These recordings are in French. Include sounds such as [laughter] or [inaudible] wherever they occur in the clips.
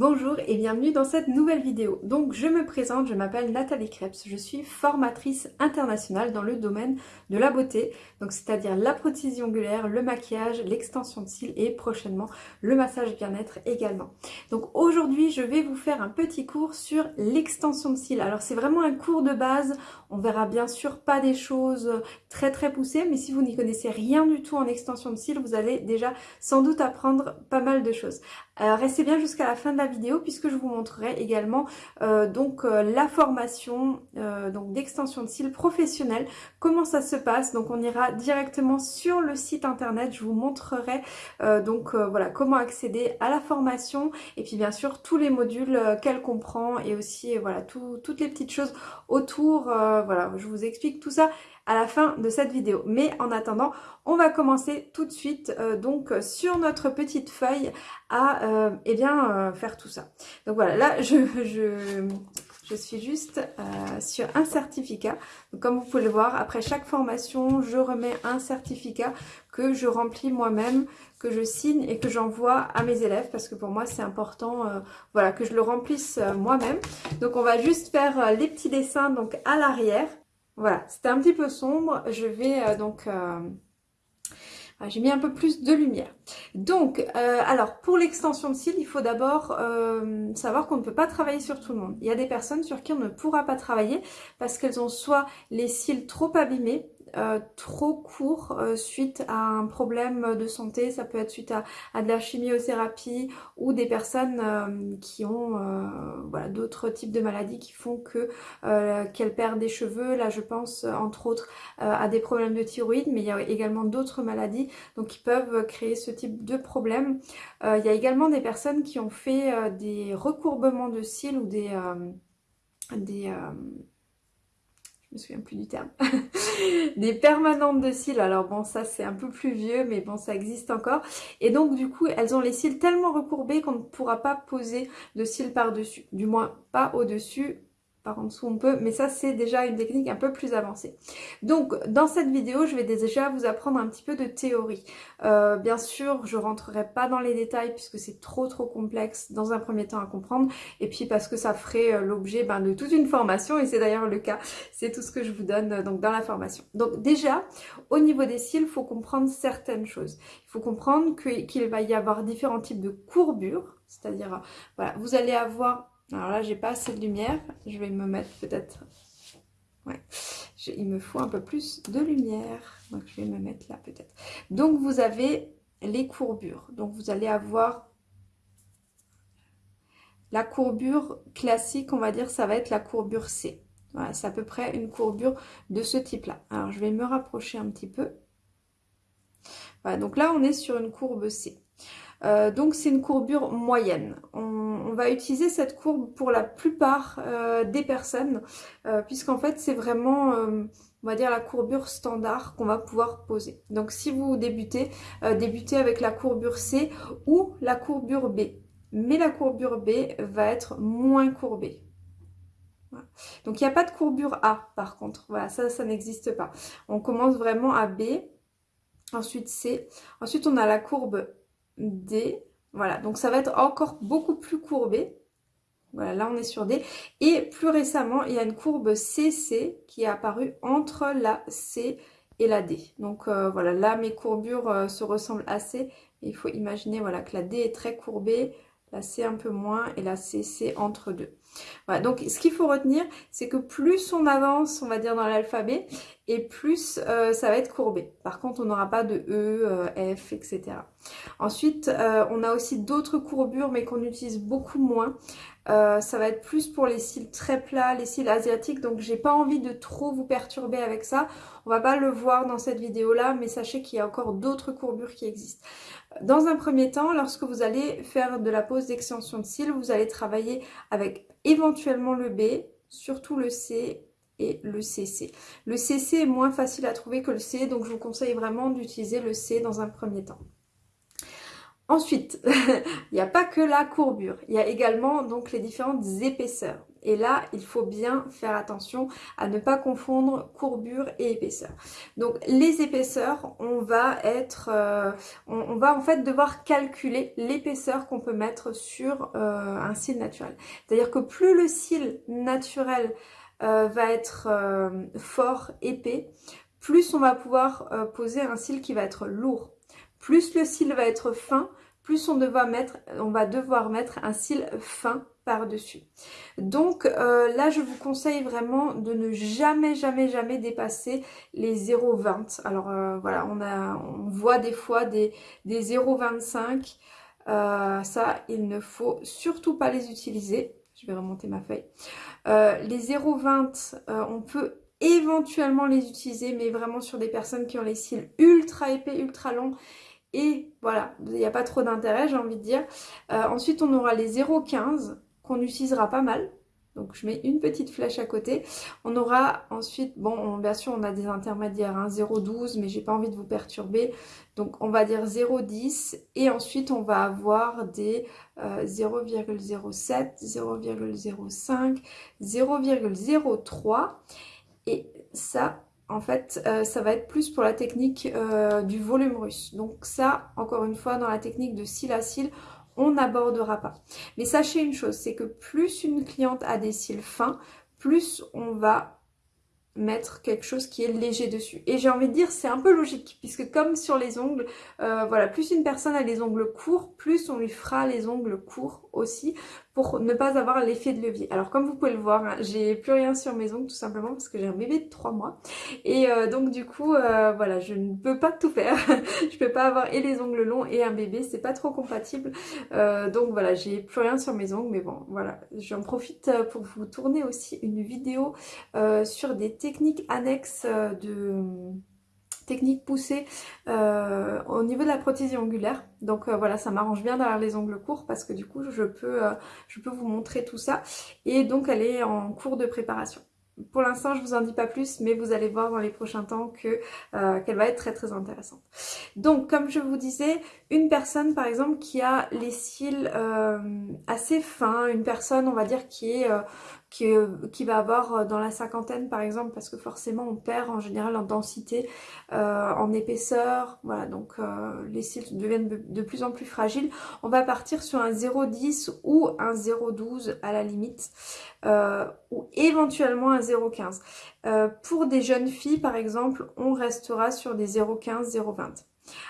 Bonjour et bienvenue dans cette nouvelle vidéo. Donc je me présente, je m'appelle Nathalie Krebs, je suis formatrice internationale dans le domaine de la beauté, donc c'est-à-dire la prothèse ongulaire, le maquillage, l'extension de cils et prochainement le massage bien-être également. Donc aujourd'hui je vais vous faire un petit cours sur l'extension de cils. Alors c'est vraiment un cours de base, on verra bien sûr pas des choses très très poussées, mais si vous n'y connaissez rien du tout en extension de cils, vous allez déjà sans doute apprendre pas mal de choses. Alors restez bien jusqu'à la fin de la vidéo puisque je vous montrerai également euh, donc euh, la formation euh, donc d'extension de cils professionnelle, comment ça se passe? Donc on ira directement sur le site internet, je vous montrerai donc voilà comment accéder à la formation et puis bien sûr tous les modules qu'elle comprend et aussi voilà toutes les petites choses autour. voilà, je vous explique tout ça à la fin de cette vidéo. Mais en attendant, on va commencer tout de suite euh, donc sur notre petite feuille à euh, eh bien, euh, faire tout ça. Donc voilà, là je, je, je suis juste sur un certificat. comme vous pouvez le voir, après chaque formation, je remets un certificat que je remplis moi-même, que je signe et que j'envoie à mes élèves parce que pour moi c'est important voilà, que je le remplisse moi-même. Donc on va juste faire les petits dessins donc à l'arrière. Voilà, c'était un petit peu sombre. Je vais euh, donc... Euh, ah, j'ai mis un peu plus de lumière. Donc, euh, alors, pour l'extension de cils, il faut d'abord savoir qu'on ne peut pas travailler sur tout le monde. Il y a des personnes sur qui on ne pourra pas travailler parce qu'elles ont soit les cils trop abîmés, euh, trop court euh, suite à un problème de santé, ça peut être suite à, de la chimiothérapie ou des personnes euh, qui ont d'autres types de maladies qui font que qu'elles perdent des cheveux. Là je pense entre autres à des problèmes de thyroïde mais il y a également d'autres maladies donc qui peuvent créer ce type de problème. il y a également des personnes qui ont fait des recourbements de cils ou des... des je me souviens plus du terme, [laughs] des permanentes de cils. Alors bon, ça c'est un peu plus vieux, mais bon, ça existe encore. Et donc du coup, elles ont les cils tellement recourbés qu'on ne pourra pas poser de cils par-dessus. Du moins, pas au-dessus en dessous on peut, mais ça c'est déjà une technique un peu plus avancée. Donc dans cette vidéo, je vais déjà vous apprendre un petit peu de théorie. Euh, bien sûr, je rentrerai pas dans les détails puisque c'est trop trop complexe dans un premier temps à comprendre, et puis parce que ça ferait euh, l'objet ben, de toute une formation, et c'est d'ailleurs le cas, c'est tout ce que je vous donne euh, donc dans la formation. Donc déjà, au niveau des cils, il faut comprendre certaines choses. Il faut comprendre qu'il va y avoir différents types de courbures, c'est-à-dire, voilà, vous allez avoir alors là, j'ai pas assez de lumière. Je vais me mettre peut-être... Ouais, il me faut un peu plus de lumière. Donc, je vais me mettre là peut-être. Donc, vous avez les courbures. Donc, vous allez avoir la courbure classique, on va dire, ça va être la courbure C. Voilà, c'est à peu près une courbure de ce type-là. Alors, je vais me rapprocher un petit peu. Voilà, donc là, on est sur une courbe C. Euh, donc c'est une courbure moyenne. On, va utiliser cette courbe pour la plupart euh, des personnes, euh, puisqu'en fait c'est vraiment, on va dire, la courbure standard qu'on va pouvoir poser. Donc si vous débutez, débutez avec la courbure C ou la courbure B. Mais la courbure B va être moins courbée. Donc il n'y a pas de courbure A par contre, voilà, ça, ça n'existe pas. On commence vraiment à B, ensuite C, ensuite on a la courbe D. Voilà, donc ça va être encore beaucoup plus courbé. Voilà, là on est sur D. Et plus récemment, il y a une courbe CC qui est apparue entre la C et la D. Donc euh, voilà, là mes courbures euh, se ressemblent assez. Il faut imaginer voilà, que la D est très courbée, la C un peu moins et la C c'est entre deux. Voilà, donc ce qu'il faut retenir, c'est que plus on avance, on va dire, dans l'alphabet, et plus euh, ça va être courbé. Par contre, on n'aura pas de E, euh, F, etc. Ensuite, euh, on a aussi d'autres courbures, mais qu'on utilise beaucoup moins. Ça va être plus pour les cils très plats, les cils asiatiques, donc j'ai pas envie de trop vous perturber avec ça. On va pas le voir dans cette vidéo-là, mais sachez qu'il y a encore d'autres courbures qui existent. Dans un premier temps, lorsque vous allez faire de la pose d'extension de cils, vous allez travailler avec éventuellement le B, surtout le C et le CC. Le CC est moins facile à trouver que le C, donc je vous conseille vraiment d'utiliser le C dans un premier temps. Ensuite, [laughs] il n'y a pas que la courbure, il y a également donc les différentes épaisseurs. Et là, il faut bien faire attention à ne pas confondre courbure et épaisseur. Donc les épaisseurs, on va être, euh, on, va en fait devoir calculer l'épaisseur qu'on peut mettre sur euh, un cil naturel. C'est-à-dire que plus le cil naturel euh, va être fort, épais, plus on va pouvoir poser un cil qui va être lourd. Plus le cil va être fin, plus on, mettre, on va devoir mettre un cil fin par-dessus. Donc euh, là, je vous conseille vraiment de ne jamais, jamais, jamais dépasser les 0,20. Alors euh, voilà, on, a, on voit des fois des, des 0,25. Euh, ça, il ne faut surtout pas les utiliser. Je vais remonter ma feuille. les 0,20, on peut éventuellement les utiliser, mais vraiment sur des personnes qui ont les cils ultra épais, ultra longs. Et voilà, il n'y a pas trop d'intérêt, j'ai envie de dire. ensuite, on aura les 0,15 qu'on utilisera pas mal. Donc je mets une petite flèche à côté. On aura ensuite, bon bien sûr on a des intermédiaires, hein, 0,12 mais j'ai pas envie de vous perturber. Donc on va dire 0,10 et ensuite on va avoir des 0,07, 0,05, 0,03 et ça en fait, euh, ça va être plus pour la technique euh, du volume russe. Donc ça, encore une fois, dans la technique de cil à cil, on n'abordera pas. Mais sachez une chose, c'est que plus une cliente a des cils fins, plus on va mettre quelque chose qui est léger dessus. Et j'ai envie de dire, c'est un peu logique, puisque comme sur les ongles, euh, voilà, plus une personne a les ongles courts, plus on lui fera les ongles courts aussi, pour ne pas avoir l'effet de levier. Alors comme vous pouvez le voir, hein, j'ai plus rien sur mes ongles tout simplement parce que j'ai un bébé de 3 mois. Et euh, donc du coup, euh, voilà, je ne peux pas tout faire. [laughs] je peux pas avoir et les ongles longs et un bébé, c'est pas trop compatible. Euh, donc voilà, j'ai plus rien sur mes ongles, mais bon, voilà. J'en profite pour vous tourner aussi une vidéo sur des techniques annexes de technique poussée euh, au niveau de la prothésie ongulaire. Donc euh, voilà, ça m'arrange bien d'avoir les ongles courts parce que du coup, je peux, euh, je peux vous montrer tout ça. Et donc, elle est en cours de préparation. Pour l'instant, je vous en dis pas plus, mais vous allez voir dans les prochains temps que qu'elle va être très très intéressante. Donc, comme je vous disais, une personne par exemple qui a les cils assez fins, une personne on va dire qui est qui, va avoir euh, dans la cinquantaine par exemple parce que forcément on perd en général en densité, euh, en épaisseur, voilà donc euh, les cils deviennent de plus en plus fragiles. On va partir sur un 0,10 ou un 0,12 à la limite ou éventuellement un 0,15. pour des jeunes filles par exemple on restera sur des 0,15, 0,20.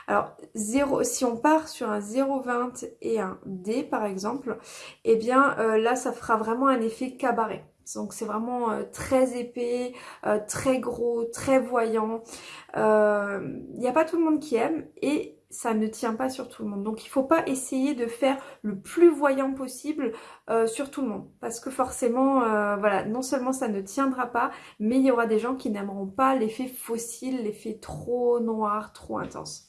Alors, 0, si on part sur un 0,20 et un D par exemple, eh bien euh, là ça fera vraiment un effet cabaret. Donc c'est vraiment euh, très épais, euh, très gros, très voyant. Il n'y a pas tout le monde qui aime et ça ne tient pas sur tout le monde. Donc il ne faut pas essayer de faire le plus voyant possible euh, sur tout le monde. Parce que forcément, euh, voilà, non seulement ça ne tiendra pas, mais il y aura des gens qui n'aimeront pas l'effet fossile, l'effet trop noir, trop intense.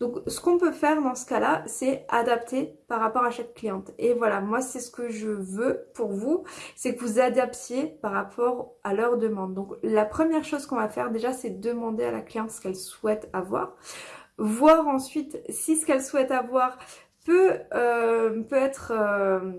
Donc ce qu'on peut faire dans ce cas-là, c'est adapter par rapport à chaque cliente. Et voilà, moi c'est ce que je veux pour vous, c'est que vous adaptiez par rapport à leur demande. Donc la première chose qu'on va faire déjà, c'est demander à la cliente ce qu'elle souhaite avoir voir ensuite si ce qu'elle souhaite avoir peut, euh, peut être euh,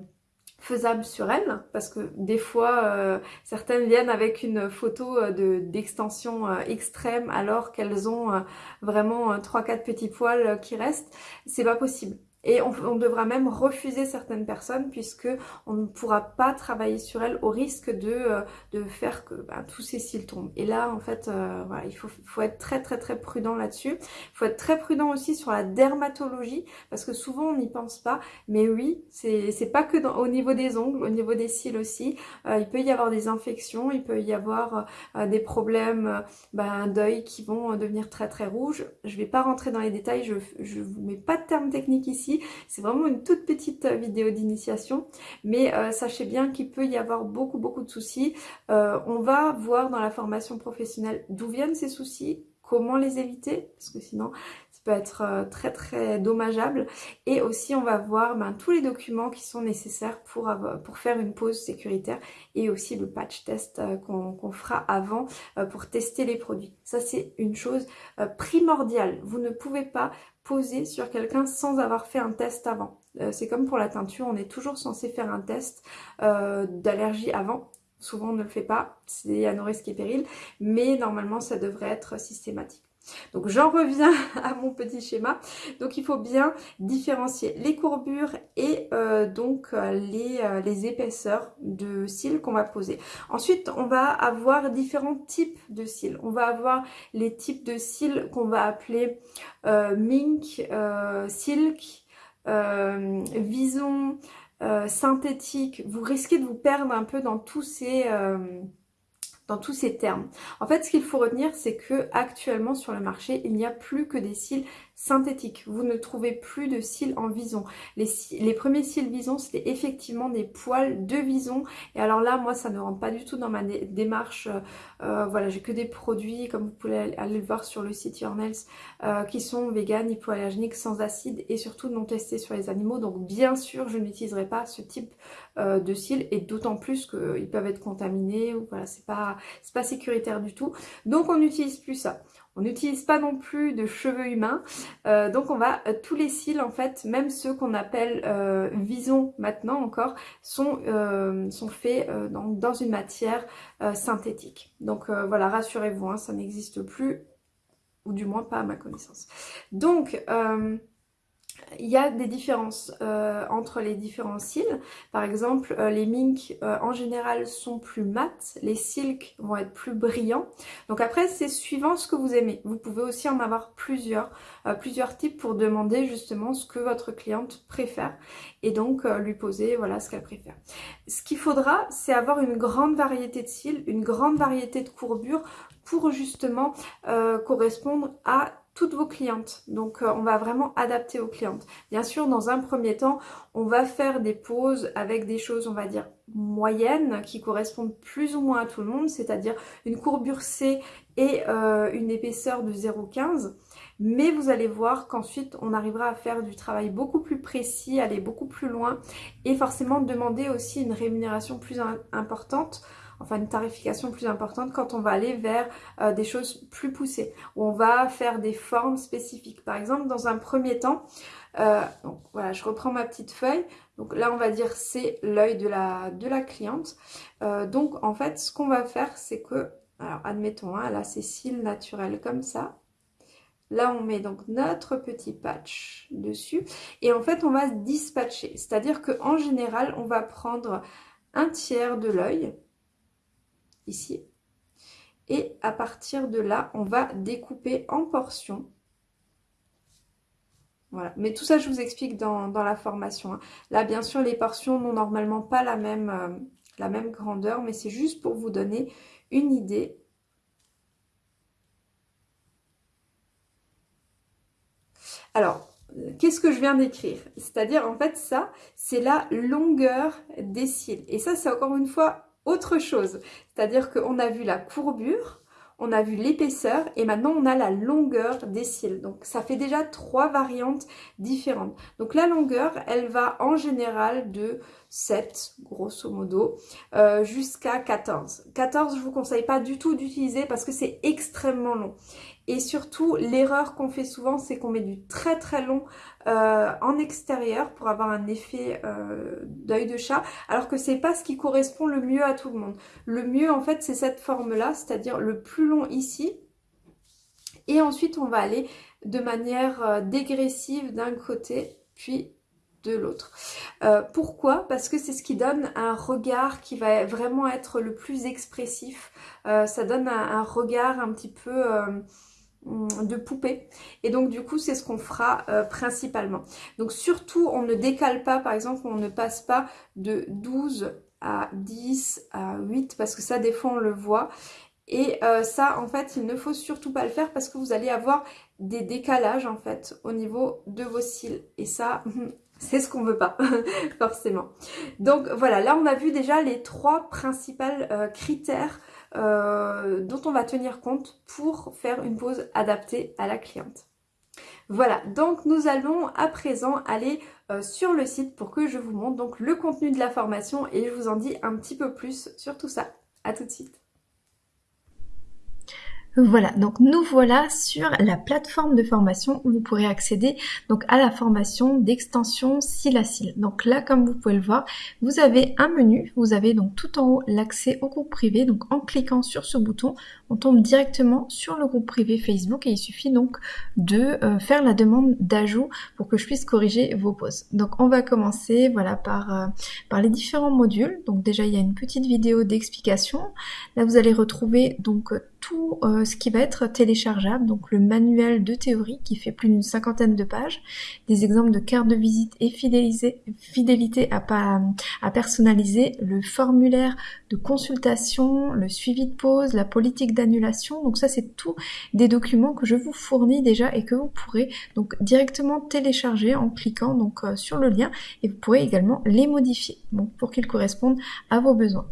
faisable sur elle parce que des fois euh, certaines viennent avec une photo de d'extension extrême alors qu'elles ont vraiment 3-4 petits poils qui restent. C'est pas possible et on, devra même refuser certaines personnes puisque on ne pourra pas travailler sur elles au risque de, euh, de faire que bah, tous ces cils tombent. Et là, en fait, euh, voilà, il faut, être très très très prudent là-dessus. Il faut être très prudent aussi sur la dermatologie parce que souvent on n'y pense pas. Mais oui, c'est pas que au niveau des ongles, au niveau des cils aussi. Euh, il peut y avoir des infections, il peut y avoir des problèmes bah, d'œil qui vont devenir très très rouges. Je vais pas rentrer dans les détails, je, je vous mets pas de termes techniques ici c'est vraiment une toute petite euh, vidéo d'initiation, mais euh, sachez bien qu'il peut y avoir beaucoup beaucoup de soucis. Euh, on va voir dans la formation professionnelle d'où viennent ces soucis, comment les éviter, parce que sinon peut être euh, très très dommageable. Et aussi on va voir ben, tous les documents qui sont nécessaires pour, pour faire une pause sécuritaire et aussi le patch test euh, qu'on fera avant euh, pour tester les produits. Ça c'est une chose primordiale. Vous ne pouvez pas poser sur quelqu'un sans avoir fait un test avant. C'est comme pour la teinture, on est toujours censé faire un test d'allergie avant. Souvent on ne le fait pas, c'est à nos risques et périls, mais normalement ça devrait être systématique. Donc j'en reviens [laughs] à mon petit schéma. Donc il faut bien différencier les courbures et euh, donc euh, euh, les, épaisseurs de cils qu'on va poser. Ensuite on va avoir différents types de cils. On va avoir les types de cils qu'on va appeler mink, silk, vison, synthétique. Vous risquez de vous perdre un peu dans tous ces dans tous ces termes. En fait, ce qu'il faut retenir, c'est que actuellement sur le marché, il n'y a plus que des cils synthétique. Vous ne trouvez plus de cils en vison. Les, premiers cils vison, c'était effectivement des poils de vison. Et alors là, moi, ça ne rentre pas du tout dans ma démarche. Euh, euh, voilà, j'ai que des produits, comme vous pouvez aller le voir sur le site Your euh, qui sont vegan, hypoallergéniques, sans acide et surtout non testés sur les animaux. Donc bien sûr, je n'utiliserai pas ce type de cils et d'autant plus qu'ils peuvent être contaminés. Ou voilà, c'est pas, pas sécuritaire du tout. Donc on n'utilise plus ça. On n'utilise pas non plus de cheveux humains, euh, donc on va, euh, tous les cils en fait, même ceux qu'on appelle euh, vison maintenant encore, sont, sont faits dans, une matière synthétique. Donc voilà, rassurez-vous, hein, ça n'existe plus, ou du moins pas à ma connaissance. Donc, il y a des différences euh, entre les différents cils. Par exemple, euh, les mink euh, en général sont plus mat, les silk vont être plus brillants. Donc après, c'est suivant ce que vous aimez. Vous pouvez aussi en avoir plusieurs, plusieurs types pour demander justement ce que votre cliente préfère et donc lui poser voilà ce qu'elle préfère. Ce qu'il faudra, c'est avoir une grande variété de cils, une grande variété de courbures pour justement correspondre à toutes vos clientes. Donc euh, on va vraiment adapter aux clientes. Bien sûr, dans un premier temps, on va faire des pauses avec des choses, on va dire, moyennes qui correspondent plus ou moins à tout le monde, c'est-à-dire une courbure C et euh, une épaisseur de 0,15. Mais vous allez voir qu'ensuite, on arrivera à faire du travail beaucoup plus précis, aller beaucoup plus loin et forcément demander aussi une rémunération plus importante enfin une tarification plus importante quand on va aller vers euh, des choses plus poussées, où on va faire des formes spécifiques. Par exemple, dans un premier temps, euh, donc voilà, je reprends ma petite feuille. Donc là, on va dire c'est l'œil de la, de la cliente. Euh, donc en fait, ce qu'on va faire, c'est que, alors admettons, hein, là c'est cils naturel comme ça. Là, on met donc notre petit patch dessus. Et en fait, on va dispatcher. C'est-à-dire qu'en général, on va prendre un tiers de l'œil ici. Et à partir de là, on va découper en portions. Voilà. Mais tout ça, je vous explique dans, la formation. Hein. Là, bien sûr, les portions n'ont normalement pas la même, euh, la même grandeur, mais c'est juste pour vous donner une idée. Alors, qu'est-ce que je viens d'écrire? C'est-à-dire, en fait, ça, c'est la longueur des cils. Et ça, c'est encore une fois autre chose. C'est-à-dire qu'on a vu la courbure, on a vu l'épaisseur et maintenant on a la longueur des cils. Donc ça fait déjà trois variantes différentes. Donc la longueur, elle va en général de 7, grosso modo, euh, jusqu'à 14. 14, je vous conseille pas du tout d'utiliser parce que c'est extrêmement long. Et surtout, l'erreur qu'on fait souvent, c'est qu'on met du très très long euh, en extérieur pour avoir un effet euh, d'œil de chat, alors que c'est pas ce qui correspond le mieux à tout le monde. Le mieux, en fait, c'est cette forme-là, c'est-à-dire le plus long ici. Et ensuite, on va aller de manière euh, dégressive d'un côté, puis de l'autre. pourquoi? Parce que c'est ce qui donne un regard qui va vraiment être le plus expressif. ça donne un, regard un petit peu de poupée et donc du coup c'est ce qu'on fera euh, principalement. Donc surtout on ne décale pas par exemple on ne passe pas de 12 à 10 à 8 parce que ça des fois on le voit. Et euh, ça en fait il ne faut surtout pas le faire parce que vous allez avoir des décalages en fait au niveau de vos cils. Et ça c'est ce qu'on veut pas [laughs] forcément. Donc voilà là on a vu déjà les trois principaux euh, critères euh, dont on va tenir compte pour faire une pause adaptée à la cliente. Voilà, donc nous allons à présent aller euh, sur le site pour que je vous montre donc le contenu de la formation et je vous en dis un petit peu plus sur tout ça. A tout de suite Voilà, donc nous voilà sur la plateforme de formation où vous pourrez accéder donc à la formation d'extension cil à cil. Donc là, comme vous pouvez le voir, vous avez un menu, vous avez donc tout en haut l'accès au groupe privé. Donc en cliquant sur ce bouton, on tombe directement sur le groupe privé Facebook et il suffit donc de euh, faire la demande d'ajout pour que je puisse corriger vos poses. Donc on va commencer voilà par, euh, par les différents modules. Donc déjà il y a une petite vidéo d'explication. Là vous allez retrouver donc tout euh, ce qui va être téléchargeable, donc le manuel de théorie qui fait plus d'une cinquantaine de pages, des exemples de cartes de visite et fidélité à, à personnaliser, le formulaire de consultation, le suivi de pause, la politique Donc ça c'est tout des documents que je vous fournis déjà et que vous pourrez donc directement télécharger en cliquant donc euh, sur le lien et vous pourrez également les modifier donc, pour qu'ils correspondent à vos besoins.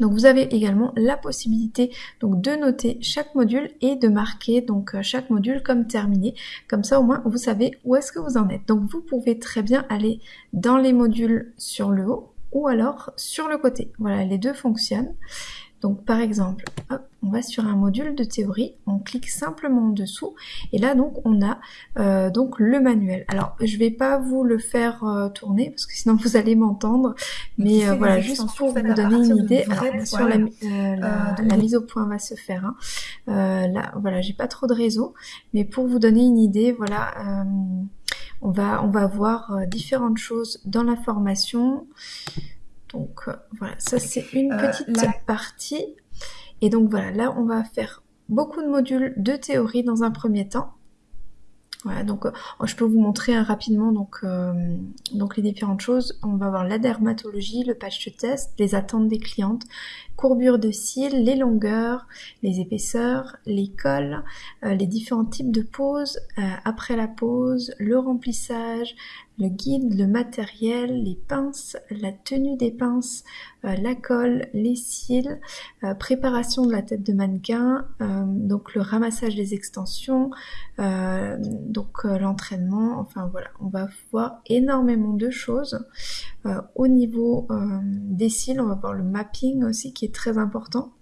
Donc vous avez également la possibilité donc de noter chaque module et de marquer donc euh, chaque module comme terminé. Comme ça au moins vous savez où est-ce que vous en êtes. Donc vous pouvez très bien aller dans les modules sur le haut ou alors sur le côté. Voilà, les deux fonctionnent. Donc par exemple, on va sur un module de théorie, on clique simplement en dessous et là donc on a euh, donc le manuel. Alors je vais pas vous le faire euh, tourner parce que sinon [laughs] vous allez m'entendre, mais euh, voilà juste pour vous donner une idée. Alors, sur la, mise au point va se faire. Hein. là voilà, j'ai pas trop de réseau, mais pour vous donner une idée, voilà, on va on va voir différentes choses dans la formation. Donc euh, voilà, ça c'est une euh, petite partie. Et donc voilà, là on va faire beaucoup de modules de théorie dans un premier temps. Voilà, donc euh, je peux vous montrer hein, rapidement donc, donc les différentes choses. On va voir la dermatologie, le patch test, les attentes des clientes, courbure de cils, les longueurs, les épaisseurs, les cols, les différents types de poses, après la pose, le remplissage, le guide, le matériel, les pinces, la tenue des pinces, euh, la colle, les cils, euh, préparation de la tête de mannequin, euh, donc le ramassage des extensions, donc l'entraînement, enfin voilà, on va voir énormément de choses. au niveau des cils, on va voir le mapping aussi qui est très important.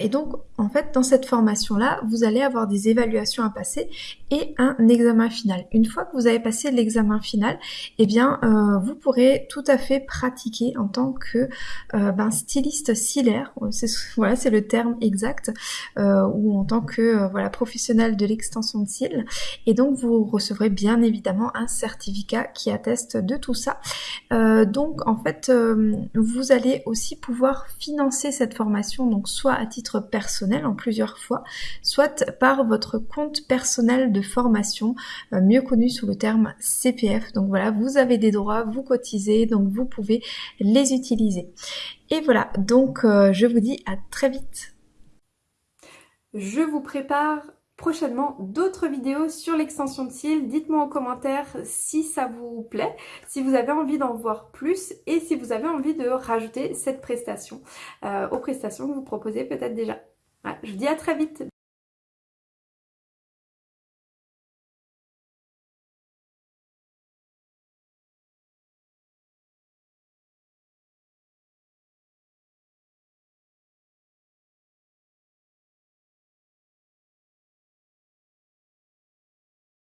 Et donc, en fait, dans cette formation-là, vous allez avoir des évaluations à passer et un examen final. Une fois que vous avez passé l'examen final, eh bien, euh, vous pourrez tout à fait pratiquer en tant que euh, ben, styliste cilaire. Voilà, c'est le terme exact, euh, ou en tant que voilà professionnel de l'extension de cils. Et donc, vous recevrez bien évidemment un certificat qui atteste de tout ça. donc, en fait, vous allez aussi pouvoir financer cette formation, donc soit à titre personnel en plusieurs fois, soit par votre compte personnel de formation, euh, mieux connu sous le terme CPF. Donc voilà, vous avez des droits, vous cotisez, donc vous pouvez les utiliser. Et voilà, donc euh, je vous dis à très vite. Je vous prépare prochainement d'autres vidéos sur l'extension de cils. Dites-moi en commentaire si ça vous plaît, si vous avez envie d'en voir plus et si vous avez envie de rajouter cette prestation euh, aux prestations que vous proposez peut-être déjà. je vous dis à très vite